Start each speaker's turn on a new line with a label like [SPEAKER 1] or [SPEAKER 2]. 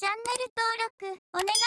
[SPEAKER 1] チャンネル登録お願いします。